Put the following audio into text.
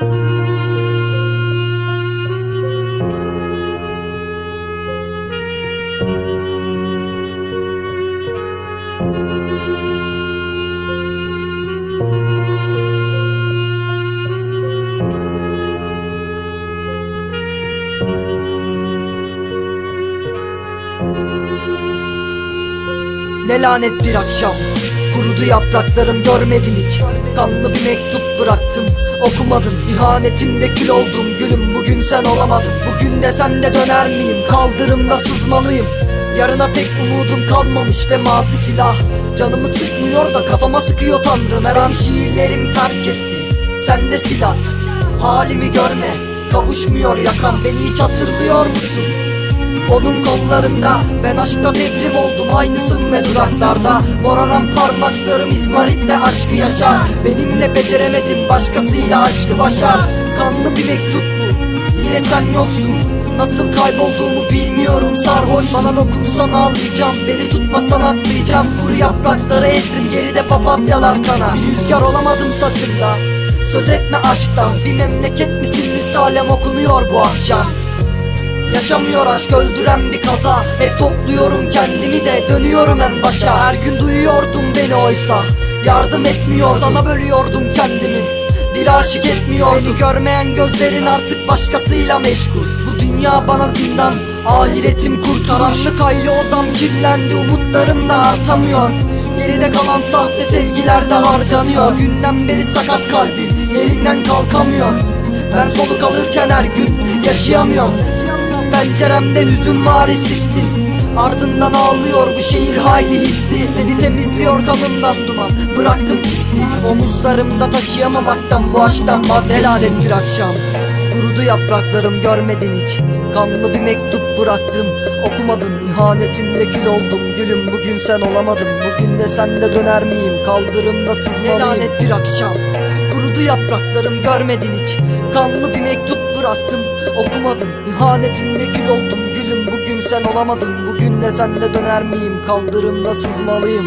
Ne lanet bir akşam. Kurudu yapraklarım görmedin hiç. Kanlı bir mektup bıraktım Okumadın ihanetinde kül oldum Gülüm bugün sen olamadın. Bugün de sen de döner miyim? Kaldırımda sızmalıyım. Yarına pek umudum kalmamış ve mazi silah. Canımı sıkmıyor da kafama sıkıyor tanrım. Her an şiirlerim terk etti. Sen de silah. Halimi görme. Kavuşmuyor yakan. Beni hiç hatırlıyor musun? Onun kollarında Ben aşkta devrim oldum. Aynısın ve duraklarda Moraran parmaklarım izmaritle aşkı yaşar. Benimle beceremedim başkasıyla aşkı başar. Kanlı bir mektup bu Yine sen yoksun. Nasıl kaybolduğumu bilmiyorum sarhoş Bana dokunsan ağlayacağım. Beni tutmasan atlayacağım. Kuru yaprakları ezdim geride papatyalar kana. Bir rüzgar olamadım saçında Söz etme aşktan Bir memleket misin? Risalem okunuyor bu akşam Yaşamıyor aşk öldüren bir kaza. Hep topluyorum kendimi de dönüyorum en başa. Her gün duyuyordum beni oysa. Yardım etmiyor sana bölüyordum kendimi. Bir aşık etmiyordu Beni görmeyen gözlerin artık başkasıyla meşgul. Bu dünya bana zindan Ahiretim kurtuluş. Karanlık aylı odam kirlendi umutlarım da artamıyor. Geride kalan sahte sevgiler de harcanıyor. Günden beri sakat kalbim yerinden kalkamıyor. Ben soluk alırken her gün yaşayamıyorum Penceremde hüzün var sistin Ardından ağlıyor bu şehir hayli hisli. Seni temizliyor kanımdan duman. Bıraktım pisliği. Omuzlarımda taşıyamamaktan bu aşktan vazgeçtim. Bir akşam Kurudu yapraklarım. Görmedin hiç. Kanlı bir mektup bıraktım. Okumadın. İhanetinle kül oldum. Gülüm bugün sen olamadın. Bugün de sen de döner miyim? Kaldırımda sızmalıyım Lanet bir akşam. Kurudu yapraklarım. Görmedin hiç. Kanlı bir mektup bıraktım Okumadın ihanetinde kül oldum. Gülüm bugün sen olamadın. Bugün de sen de döner miyim? Kaldırımda sızmalıyım